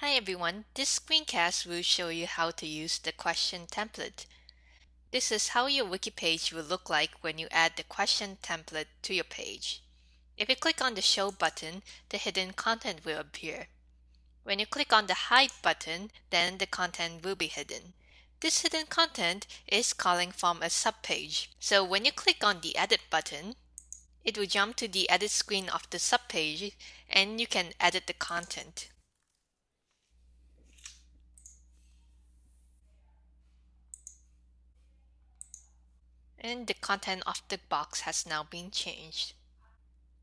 Hi everyone, this screencast will show you how to use the question template. This is how your wiki page will look like when you add the question template to your page. If you click on the show button, the hidden content will appear. When you click on the hide button, then the content will be hidden. This hidden content is calling from a subpage. So when you click on the edit button, it will jump to the edit screen of the subpage and you can edit the content. And the content of the box has now been changed.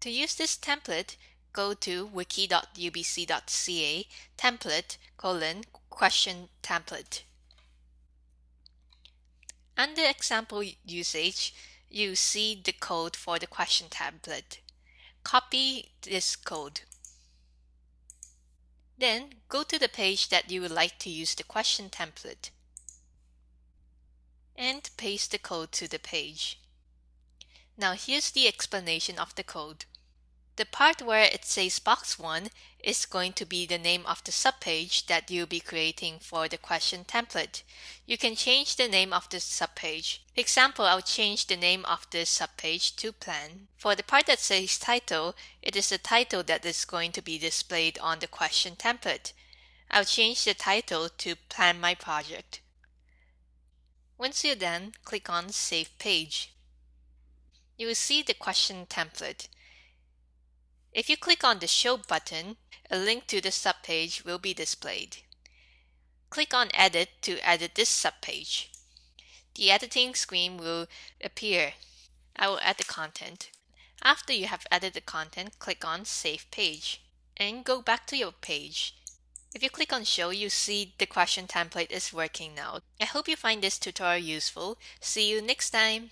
To use this template, go to wiki.ubc.ca template colon question template. Under example usage, you see the code for the question template. Copy this code. Then go to the page that you would like to use the question template and paste the code to the page. Now here's the explanation of the code. The part where it says box 1 is going to be the name of the subpage that you'll be creating for the question template. You can change the name of the subpage. For example, I'll change the name of this subpage to plan. For the part that says title, it is the title that is going to be displayed on the question template. I'll change the title to plan my project. Once you're done, click on Save Page. You will see the question template. If you click on the Show button, a link to the subpage will be displayed. Click on Edit to edit this subpage. The editing screen will appear. I will add the content. After you have added the content, click on Save Page and go back to your page. If you click on show, you see the question template is working now. I hope you find this tutorial useful. See you next time.